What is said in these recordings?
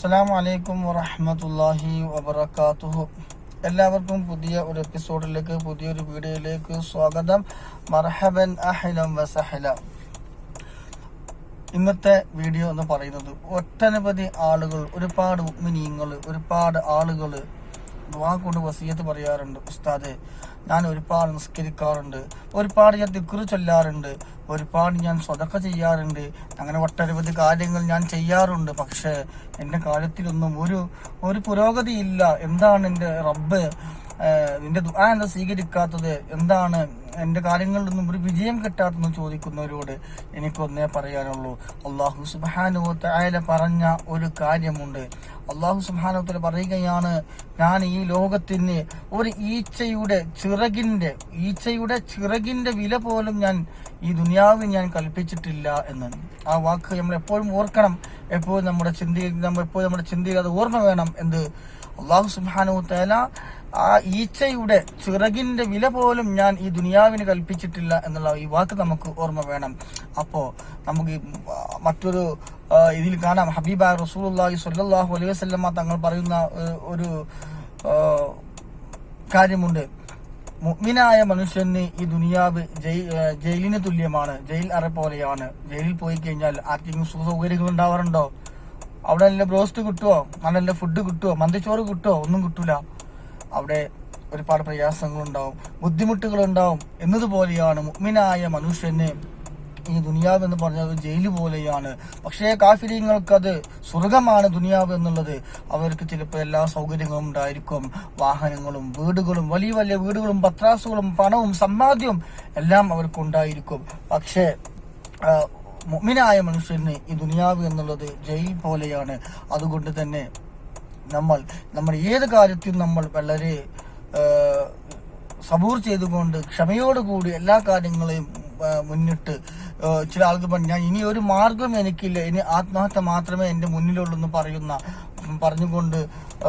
അസ്സലാം വലൈക്കും വറഹമത്തല്ലാഹി വബർക്കാത്തുഹു എല്ലാവർക്കും പുതിയ ഒരു എപ്പിസോഡിലേക്ക് പുതിയൊരു വീഡിയോയിലേക്ക് സ്വാഗതം. മർഹബൻ അഹ്ലം വസഹല ഇന്നത്തെ വീഡിയോ എന്ന് പറയുന്നത് ഒട്ടനവധി ആളുകൾ ഒരുപാട് ഉമ്മിനിയങ്ങൾ ഒരുപാട് ആളുകൾ ദുആ കൊണ്ട് വസീയത്ത് പറയാറുണ്ട് ഉസ്താദ് ഞാൻ ഒരുപാട് നിസ്കരിക്കാറുണ്ട് ഒരുപാട് ഞാൻ ദിക്റ് ചൊല്ലാറുണ്ട് ഒരുപാട് ഞാൻ സ്വതക്ക ചെയ്യാറുണ്ട് അങ്ങനെ ഒട്ടനവധി കാര്യങ്ങൾ ഞാൻ ചെയ്യാറുണ്ട് പക്ഷേ എന്റെ കാര്യത്തിലൊന്നും ഒരു ഒരു പുരോഗതിയില്ല. എന്താണ് എന്റെ റബ്ബ്? നിന്റെ ദുആ എന്താ സ്വീകരിക്കാത്തത്? എന്താണ് എന്റെ കാര്യങ്ങളിലൊന്നും ഒരു വിജയം കിട്ടാത്തെന്ന് ചോദിക്കുന്നവരോട് എനിക്കൊന്നേ പറയാനുള്ളൂ. അള്ളാഹു സുബാനുവല പറഞ്ഞ ഒരു കാര്യമുണ്ട്. അള്ളാഹു സുബാനുവത്തിൽ പറയുകയാണ് ഞാൻ ഈ ലോകത്തിന് ഒരു ഈച്ചയുടെ ചിറകിന്റെ ഈച്ചയുടെ ചിറകിന്റെ വില പോലും ഞാൻ ഈ ദുനിയാവിൽ ഞാൻ കൽപ്പിച്ചിട്ടില്ല എന്ന്. ആ വാക്ക് നമ്മൾ എപ്പോഴും ഓർക്കണം. എപ്പോഴും നമ്മുടെ ചിന്തയിൽ നമ്മൾ എപ്പോഴും നമ്മുടെ ചിന്തയിൽ അത് ഓർമ്മ വേണം എന്ത് അള്ളാഹു സുബാനു തേല ആ ഈച്ചയുടെ ചിറകിന്റെ വില പോലും ഞാൻ ഈ ദുനിയാവിന് കൽപ്പിച്ചിട്ടില്ല എന്നുള്ള ഈ വാക്ക് നമുക്ക് ഓർമ്മ വേണം. അപ്പോ നമുക്ക് മറ്റൊരു ഇതിൽ കാണാം. ഹബീബ റസൂലി സ്വല്ലല്ലാഹു അലൈഹി വസല്ലമ തങ്ങൾ പറയുന്ന ഒരു- കാര്യമുണ്ട്. മുഗ്മിനായ മനുഷ്യന് ഈ ദുനിയാവ് ജയി- ജയിലിന് തുല്യമാണ്. ജയിൽ അറ പോലെയാണ്. ജയിലിൽ പോയി കഴിഞ്ഞാൽ ആർക്കെങ്കിലും സുഖ സൗകര്യങ്ങൾ ഉണ്ടാവാറുണ്ടോ? അവിടെ നല്ല ബ്രോസ്റ്റ് കിട്ടുമോ നല്ല ഫുഡ് കിട്ടുമോ മന്തിച്ചോറ് കിട്ടുമോ ഒന്നും കിട്ടൂല. അവിടെ ഒരുപാട് പ്രയാസങ്ങളുണ്ടാവും ബുദ്ധിമുട്ടുകളുണ്ടാവും എന്നതുപോലെയാണ് മുഗ്മിനായ മനുഷ്യനെ ഈ ദുനിയാവ് എന്ന് പറഞ്ഞത് ജയിൽ പോലെയാണ്. പക്ഷേ കാഫിര്യങ്ങൾക്കത് സ്വർഗമാണ് ദുനിയാവ് എന്നുള്ളത്. അവർക്ക് ചിലപ്പോൾ എല്ലാ സൗകര്യങ്ങളും ഉണ്ടായിരിക്കും. വാഹനങ്ങളും വീടുകളും വലിയ വലിയ വീടുകളും പത്രാസുകളും പണവും സമ്പാദ്യവും എല്ലാം അവർക്കുണ്ടായിരിക്കും പക്ഷേ മുഗ്മിനായ മനുഷ്യന് ഈ ദുനിയാവ് എന്നുള്ളത് ജയിൽ പോലെയാണ്. അതുകൊണ്ട് തന്നെ നമ്മൾ നമ്മൾ ഏത് കാര്യത്തിലും നമ്മൾ വളരെ സബൂർ ചെയ്തുകൊണ്ട് ക്ഷമയോടുകൂടി എല്ലാ കാര്യങ്ങളെയും മുന്നിട്ട് ചില ആൾക്ക് ഞാൻ ഇനി ഒരു മാർഗം എനിക്കില്ല. ഇനി ആത്മഹത്യ മാത്രമേ എന്റെ മുന്നിലുള്ളൂ എന്ന് പറയുന്ന പറഞ്ഞുകൊണ്ട്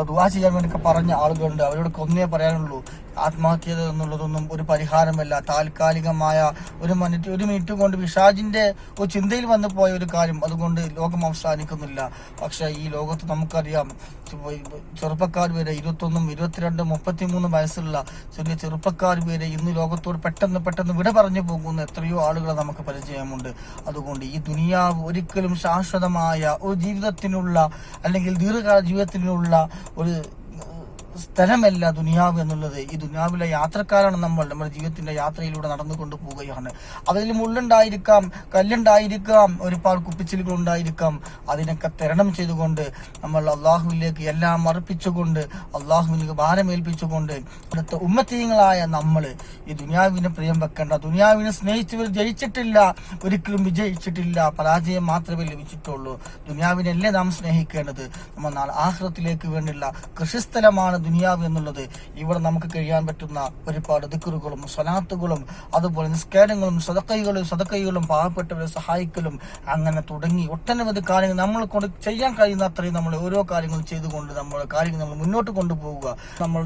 ദുവാ ചെയ്യാൻ വേണ്ടി പറഞ്ഞ ആളുകളുണ്ട്. അവരോട് ഒന്നേ പറയാനുള്ളൂ. ആത്മഹത്യ എന്നുള്ളതൊന്നും ഒരു പരിഹാരമല്ല. താൽക്കാലികമായ ഒരു മിനിറ്റ് ഒരു മിനിറ്റ് കൊണ്ട് വിഷാജിന്റെ ഒരു ചിന്തയിൽ വന്നു പോയ ഒരു കാര്യം അതുകൊണ്ട് ലോകം അവസാനിക്കുന്നില്ല. പക്ഷെ ഈ ലോകത്ത് നമുക്കറിയാം ചെറുപ്പക്കാർ വരെ ഇരുപത്തൊന്നും ഇരുപത്തിരണ്ടും മുപ്പത്തിമൂന്നും വയസ്സുള്ള ചെറിയ ചെറുപ്പക്കാർ വരെ ഇന്ന് ലോകത്തോട് പെട്ടെന്ന് പെട്ടെന്ന് വിട പറഞ്ഞു പോകുന്ന എത്രയോ ആളുകളെ നമുക്ക് പരിചയമുണ്ട്. അതുകൊണ്ട് ഈ ദുനിയാവ് ഒരിക്കലും ശാശ്വതമായ ഒരു ജീവിതത്തിനുള്ള അല്ലെങ്കിൽ ദീർഘകാല ജീവിതത്തിനുള്ള ഒരു സ്ഥലമല്ല ദുനിയാവ് എന്നുള്ളത്. ഈ ദുനിയാവിലെ യാത്രക്കാരാണ് നമ്മൾ. നമ്മുടെ ജീവിതത്തിന്റെ യാത്രയിലൂടെ നടന്നു പോവുകയാണ്. അതിൽ മുള്ളുണ്ടായിരിക്കാം കല്ലുണ്ടായിരിക്കാം ഒരുപാട് കുപ്പിച്ചിലുകൾ ഉണ്ടായിരിക്കാം. അതിനൊക്കെ തരണം ചെയ്തുകൊണ്ട് നമ്മൾ അള്ളാഹുവിലേക്ക് എല്ലാം അർപ്പിച്ചുകൊണ്ട് അള്ളാഹുവിലേക്ക് ഭാരമേൽപ്പിച്ചുകൊണ്ട് അടുത്ത ഉമ്മത്തീയങ്ങളായ നമ്മൾ ഈ ദുനിയാവിനെ പ്രിയം വെക്കേണ്ട ദുനിയാവിനെ സ്നേഹിച്ചവർ ജയിച്ചിട്ടില്ല ഒരിക്കലും വിജയിച്ചിട്ടില്ല പരാജയം മാത്രമേ ലഭിച്ചിട്ടുള്ളൂ. ദുനിയാവിനല്ലേ നാം സ്നേഹിക്കേണ്ടത്? നമ്മൾ നാളെ ആഹ്ലത്തിലേക്ക് വേണ്ടിയുള്ള കൃഷിസ്ഥലമാണ് ദുനിയാവ് എന്നുള്ളത് ഇവിടെ നമുക്ക് കഴിയാൻ പറ്റുന്ന ഒരുപാട് ദിക്കറുകളും സ്വലാത്തുകളും അതുപോലെ നിസ്കാരങ്ങളും സതക്കൈകളും സതക്കൈകളും പാവപ്പെട്ടവരെ സഹായിക്കലും അങ്ങനെ തുടങ്ങി ഒട്ടനവധി കാര്യങ്ങൾ നമ്മൾ കൊണ്ട് ചെയ്യാൻ കഴിയുന്ന അത്രയും നമ്മൾ ഓരോ കാര്യങ്ങളും ചെയ്തുകൊണ്ട് നമ്മൾ കാര്യങ്ങൾ നമ്മൾ മുന്നോട്ട് കൊണ്ടുപോവുക. നമ്മൾ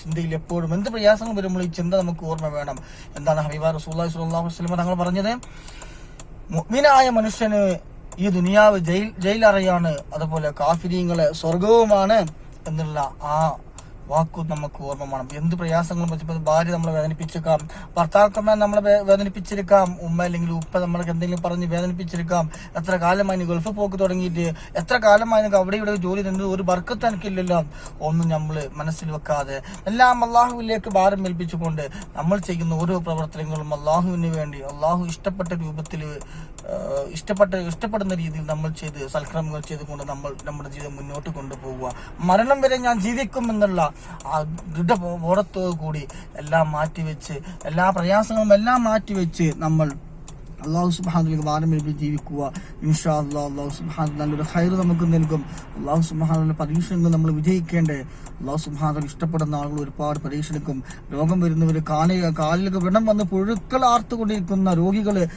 ചിന്തയിൽ എപ്പോഴും എന്ത് പ്രയാസങ്ങൾ വരുമ്പോൾ ഈ ചിന്ത നമുക്ക് ഓർമ്മ വേണം. എന്താണ് ഹബീബ റസൂല്ലാഹി സ്വല്ലല്ലാഹു അലൈഹി വസല്ലം തങ്ങൾ പറഞ്ഞത്? മുഗ്മിനായ മനുഷ്യന് ഈ ദുനിയാവ് ജയിൽ ജയിലറയാണ് അതുപോലെ കാഫിരീങ്ങളെ സ്വർഗവുമാണ് എന്നുള്ള ആ വാക്കു നമുക്ക് ഓർമ്മ വേണം. എന്ത് പ്രയാസങ്ങളും പറ്റുമ്പോൾ ഭാര്യ നമ്മളെ വേദനിപ്പിച്ചേക്കാം. ഭർത്താക്കന്മാർ നമ്മളെ വേദനിപ്പിച്ചിരിക്കാം ഉമ്മ അല്ലെങ്കിൽ ഉപ്പ നമ്മൾക്ക് എന്തെങ്കിലും പറഞ്ഞ് വേദനിപ്പിച്ചിരിക്കാം എത്ര കാലമായി ഗൾഫ് പോക്ക് തുടങ്ങിയിട്ട്? എത്ര കാലമായി അവിടെ ഇവിടെ ജോലി നിന്ന് ഒരു ബർക്കത്ത് എനിക്കില്ലല്ലോ. ഒന്നും നമ്മൾ മനസ്സിൽ വെക്കാതെ എല്ലാം അള്ളാഹുവിലേക്ക് ഭാരം ഏൽപ്പിച്ചുകൊണ്ട് നമ്മൾ ചെയ്യുന്ന ഓരോ പ്രവർത്തനങ്ങളും അള്ളാഹുവിന് വേണ്ടി അള്ളാഹു ഇഷ്ടപ്പെട്ട രൂപത്തിൽ ഇഷ്ടപ്പെട്ട ഇഷ്ടപ്പെടുന്ന രീതിയിൽ നമ്മൾ ചെയ്ത് സൽക്രമങ്ങൾ ചെയ്തുകൊണ്ട് നമ്മൾ നമ്മുടെ ജീവിതം മുന്നോട്ട് കൊണ്ടുപോകുക മരണം വരെ ഞാൻ ജീവിക്കും എന്നുള്ള ആ ദൃഢബോധത്തോടു കൂടി എല്ലാം മാറ്റിവെച്ച് എല്ലാ പ്രയാസങ്ങളും എല്ലാം മാറ്റിവെച്ച് നമ്മൾ അള്ളാഹു സുബാനുലേക്ക് വാരമേൽപ്പി ജീവിക്കുക. ഇൻഷാ അള്ളാഹ് അള്ളാഹു സുബാൻ നല്ലൊരു ഹൈർ നമുക്ക് നൽകും. അള്ളാഹു സുബാനുള്ള പരീക്ഷണങ്ങൾ നമ്മൾ വിജയിക്കേണ്ടേ? അള്ളാഹു സുബാന ഇഷ്ടപ്പെടുന്ന ആളുകൾ ഒരുപാട് പരീക്ഷണിക്കും രോഗം വരുന്നവർ കാല കാലിലൊക്കെ വ്രണം വന്ന് പുഴുക്കൾ ആർത്തുകൊണ്ടിരിക്കുന്ന രോഗികൾ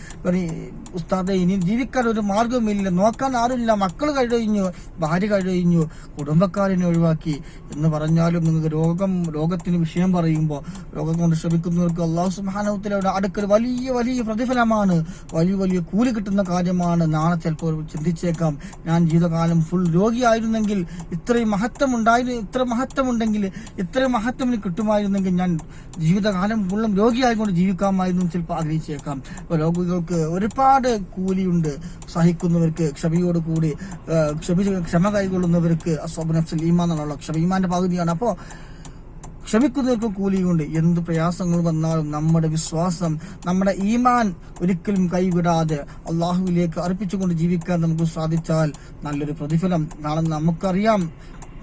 ഉസ്താദെ ഇനി ജീവിക്കാൻ ഒരു മാർഗമില്ല നോക്കാൻ ആരുമില്ല. മക്കൾ കഴിഞ്ഞു ഭാര്യ കഴിഞ്ഞു കുടുംബക്കാരനെ ഒഴിവാക്കി. എന്ന് പറഞ്ഞാലും നിങ്ങൾക്ക് രോഗം രോഗത്തിന് വിഷയം പറയുമ്പോൾ രോഗം കൊണ്ട് ശ്രമിക്കുന്നവർക്ക് അള്ളാഹു സുബാനത്തിലൂടെ അടുക്കൽ വലിയ വലിയ പ്രതിഫലമാണ്. വലിയ വലിയ കൂലി കിട്ടുന്ന കാര്യമാണ് നാളെ ചിലപ്പോൾ ചിന്തിച്ചേക്കാം. ഞാൻ ജീവിതകാലം ഫുൾ രോഗിയായിരുന്നെങ്കിൽ ഇത്രയും മഹത്വം ഉണ്ടായിരുന്നു ഇത്ര മഹത്വം ഉണ്ടെങ്കിൽ ഇത്രയും മഹത്വം എനിക്ക് കിട്ടുമായിരുന്നെങ്കിൽ ഞാൻ ജീവിതകാലം ഫുള്ളും രോഗിയായിക്കൊണ്ട് ജീവിക്കാമായിരുന്നു ചിലപ്പോൾ ആഗ്രഹിച്ചേക്കാം. രോഗികൾക്ക് ഒരുപാട് കൂലിയുണ്ട്. സഹിക്കുന്നവർക്ക് ക്ഷമയോട് കൂടി ക്ഷമ ക്ഷമ കൈകൊള്ളുന്നവർക്ക് അസോബനഫ്സൽ ഈമാൻ എന്നുള്ള ക്ഷമ ഈമാന്റെ പകുതിയാണ്. അപ്പോൾ ക്ഷമിക്കുന്നവർക്ക് കൂലിയുണ്ട് എന്ത് പ്രയാസങ്ങൾ വന്നാലും നമ്മുടെ വിശ്വാസം നമ്മുടെ ഈമാൻ ഒരിക്കലും കൈവിടാതെ അള്ളാഹുവിലേക്ക് അർപ്പിച്ചുകൊണ്ട് ജീവിക്കാൻ നമുക്ക് സാധിച്ചാൽ നല്ലൊരു പ്രതിഫലം. നാളെ നമുക്കറിയാം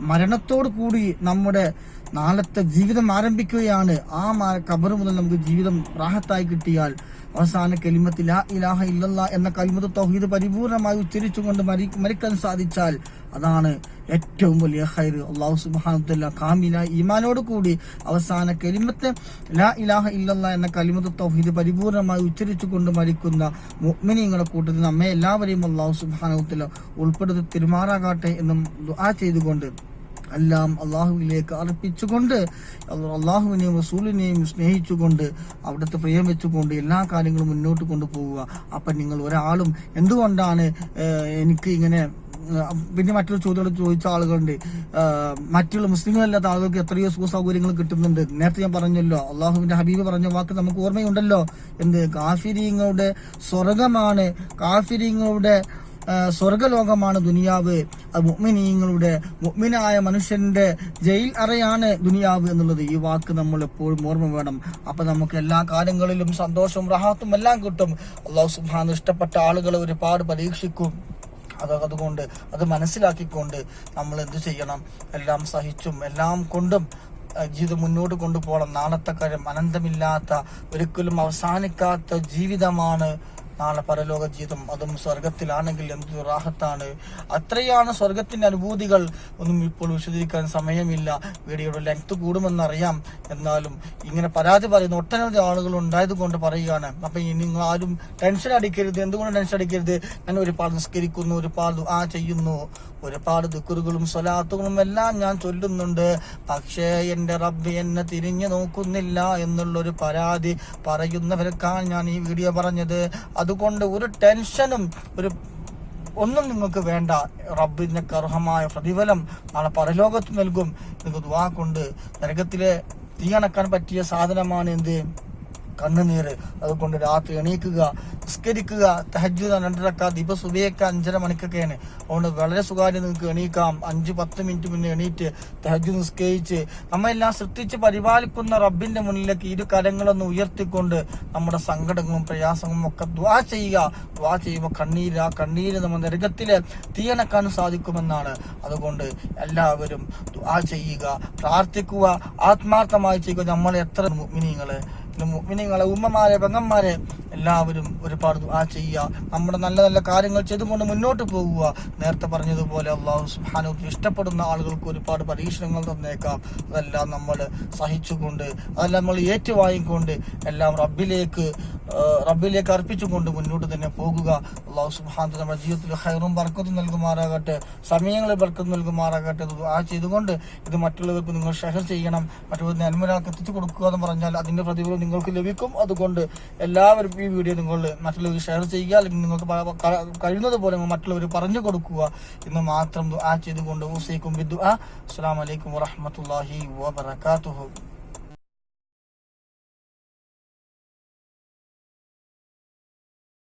മരണത്തോട് കൂടി നമ്മുടെ നാളത്തെ ജീവിതം ആരംഭിക്കുകയാണ്. ആ കബറ് മുതൽ നമുക്ക് ജീവിതം റാഹത്തായി കിട്ടിയാൽ അവസാന കലിമത്തിൽ ലാ ഇലാഹ ഇല്ലല്ലാ എന്ന കലിമത്ത് തൗഹീദ് പരിപൂർണമായി ഉച്ചരിച്ചുകൊണ്ട് മരി മരിക്കാൻ സാധിച്ചാൽ അതാണ് ഏറ്റവും വലിയ ഹൈർ അള്ളാഹു സുബാനുദ്ദല്ല കാമില ഈമാനോട് കൂടി അവസാന കലിമത്ത് ലാ ഇലാഹ ഇല്ലല്ലാ എന്ന കലിമത്ത് തൗഹീദ് പരിപൂർണമായി ഉച്ചരിച്ചുകൊണ്ട് മരിക്കുന്ന മുഅ്മിനീങ്ങളുടെ കൂട്ടത്തിൽ നമ്മെ എല്ലാവരെയും അള്ളാഹു സുബാനുദ്ദല്ല ഉൾപ്പെടുത്തി തിരുമാറാകട്ടെ എന്നും ആ ചെയ്തുകൊണ്ട് എല്ലാം അള്ളാഹുവിലേക്ക് അർപ്പിച്ചുകൊണ്ട് അള്ളാഹുവിനെയും റസൂലിനെയും സ്നേഹിച്ചുകൊണ്ട് അവിടുത്തെ പ്രിയം വെച്ചുകൊണ്ട് എല്ലാ കാര്യങ്ങളും മുന്നോട്ട് കൊണ്ടുപോവുക. അപ്പം നിങ്ങൾ ഒരാളും എന്തുകൊണ്ടാണ് എനിക്ക് ഇങ്ങനെ പിന്നെ മറ്റൊരു ചോദ്യം ചോദിച്ച ആളുകളുണ്ട്. മറ്റുള്ള മുസ്ലിങ്ങളല്ലാത്ത ആളുകൾക്ക് എത്രയോ സുഖ സൗകര്യങ്ങൾ കിട്ടുന്നുണ്ട്. നേരത്തെ ഞാൻ പറഞ്ഞല്ലോ അള്ളാഹുവിന്റെ ഹബീബ് പറഞ്ഞ വാക്ക് നമുക്ക് ഓർമ്മയുണ്ടല്ലോ. എന്ത്? കാഫിരിങ്ങളുടെ സ്വർഗമാണ് കാഫിരിങ്ങളുടെ സ്വർഗലോകമാണ് ദുനിയാവ്. അത് മുഅ്മിനീങ്ങളുടെ മുഅ്മിനായ മനുഷ്യന്റെ ജയിൽ അറയാണ് ദുനിയാവ് എന്നുള്ളത് ഈ വാക്ക് നമ്മൾ എപ്പോഴും ഓർമ്മ വേണം. അപ്പൊ നമുക്ക് എല്ലാ കാലങ്ങളിലും സന്തോഷവും റഹാത്തും എല്ലാം കിട്ടും. അള്ളാഹു സുബാൻ ഇഷ്ടപ്പെട്ട ആളുകളെ ഒരുപാട് പരീക്ഷിക്കും. അത് അതുകൊണ്ട് അത് മനസ്സിലാക്കിക്കൊണ്ട് നമ്മൾ എന്ത് ചെയ്യണം? എല്ലാം സഹിച്ചും എല്ലാം കൊണ്ടും ജീവിതം മുന്നോട്ട് കൊണ്ടുപോകണം. നാളത്തെ കാര്യം അനന്തമില്ലാത്ത ഒരിക്കലും അവസാനിക്കാത്ത ജീവിതമാണ് നാളെ പരലോക ജീവിതം അതും സ്വർഗത്തിലാണെങ്കിൽ എന്തൊരു റാഹത്താണ്? അത്രയാണ് സ്വർഗത്തിന്റെ അനുഭൂതികൾ. ഒന്നും ഇപ്പോൾ വിശദീകരിക്കാൻ സമയമില്ല. വീഡിയോയുടെ ലെങ്ത് കൂടുമെന്നറിയാം. എന്നാലും ഇങ്ങനെ പരാതി പറയുന്ന ഒട്ടനവധി ആളുകൾ ഉണ്ടായത് കൊണ്ട് പറയുകയാണ്. അപ്പൊ ഇനി നിങ്ങൾ ആരും ടെൻഷൻ അടിക്കരുത്. എന്തുകൊണ്ട് ടെൻഷൻ അടിക്കരുത്? ഞാൻ ഒരുപാട് നിസ്കരിക്കുന്നു ഒരുപാട് ആ ചെയ്യുന്നു. ഒരുപാട് ദുക്കുറുകളും സ്വലാത്തുകളും എല്ലാം ഞാൻ ചൊല്ലുന്നുണ്ട്. പക്ഷേ എന്റെ റബ്ബ് എന്നെ തിരിഞ്ഞു നോക്കുന്നില്ല എന്നുള്ളൊരു പരാതി പറയുന്നവർക്കാണ് ഞാൻ ഈ വീഡിയോ പറഞ്ഞത്. അതുകൊണ്ട് ഒരു ടെൻഷനും ഒരു ഒന്നും നിങ്ങൾക്ക് വേണ്ട. റബ്ബിന്റെ കർഹമായ പ്രതിഫലം നാളെ പരലോകത്ത് നൽകും. നിങ്ങൾക്ക് ദുവാ കൊണ്ട് നരകത്തിലെ തീയണക്കാൻ പറ്റിയ സാധനമാണ് എന്ത്? കണ്ണുനീര്. അതുകൊണ്ട് രാത്രി എണീക്കുക നിസ്കരിക്കുക തഹജുദ് രണ്ടരക്ക ദീപ സുബയൊക്കെ അഞ്ചര മണിക്കൊക്കെയാണ്. അതുകൊണ്ട് വളരെ സുഖമായിട്ട് നിങ്ങൾക്ക് എണീക്കാം. അഞ്ച് പത്ത് മിനിറ്റ് മുന്നേ എണീറ്റ് തഹജു നിസ്കരിച്ച് നമ്മെല്ലാം ശ്രദ്ധിച്ച് പരിപാലിക്കുന്ന റബ്ബിന്റെ മുന്നിലേക്ക് ഇരു കരങ്ങളൊന്ന് ഉയർത്തിക്കൊണ്ട് നമ്മുടെ സങ്കടങ്ങളും പ്രയാസങ്ങളും ഒക്കെ ദ്വാ ചെയ്യുക. ദ്വാ ചെയ്യുമ്പോൾ കണ്ണീര് ആ കണ്ണീര് നമ്മൾ നരകത്തിലെ തീയണക്കാൻ സാധിക്കുമെന്നാണ്. അതുകൊണ്ട് എല്ലാവരും ദ്വാ ചെയ്യുക പ്രാർത്ഥിക്കുക ആത്മാർത്ഥമായി ചെയ്യുക. നമ്മൾ എത്ര മിനിങ്ങൾ മുഅ്മിനീങ്ങളെ ഉമ്മമാരെ പെങ്ങന്മാരെ എല്ലാവരും ഒരുപാട് ആ ചെയ്യുക. നമ്മുടെ നല്ല നല്ല കാര്യങ്ങൾ ചെയ്തുകൊണ്ട് മുന്നോട്ട് പോകുക നേരത്തെ പറഞ്ഞതുപോലെ അള്ളാഹു തആല ഇഷ്ടപ്പെടുന്ന ആളുകൾക്ക് ഒരുപാട് പരീക്ഷണങ്ങൾ തന്നേക്കാം. അതെല്ലാം നമ്മൾ സഹിച്ചുകൊണ്ട് അതെല്ലാം നമ്മൾ ഏറ്റുവാങ്ങിക്കൊണ്ട് എല്ലാം റബ്ബിലേക്ക് റബ്ബിലേക്ക് അർപ്പിച്ചുകൊണ്ട് മുന്നോട്ട് തന്നെ പോകുക. അള്ളാഹു തആല നമ്മുടെ ജീവിതത്തിൽ ഹൈറും ബർക്കത്തും നൽകുമാറാകട്ടെ. സമയങ്ങളിൽ ബർക്കത്ത് നൽകുമാറാകട്ടെ. ആ ചെയ്തുകൊണ്ട് ഇത് മറ്റുള്ളവർക്ക് നിങ്ങൾ ഷെയർ ചെയ്യണം. മറ്റുള്ളവർ നന്മരാൾക്ക് എത്തിച്ചു കൊടുക്കുക എന്ന് പറഞ്ഞാൽ അതിന്റെ പ്രതിഫലം നിങ്ങൾക്ക് ലഭിക്കും. അതുകൊണ്ട് എല്ലാവരും ഈ വീഡിയോ നിങ്ങൾ മറ്റുള്ളവർ ഷെയർ ചെയ്യുക. അല്ലെങ്കിൽ നിങ്ങൾക്ക് കഴിയുന്നത് പോലെ മറ്റുള്ളവർ പറഞ്ഞു കൊടുക്കുക. എന്ന് മാത്രം ആ ചെയ്തുകൊണ്ട് ഊസൈക്കും. ബിദ്ദു അസ്സാം വലൈക്കും വാഹമത്തല്ലാഹി വബറകാതുഹു.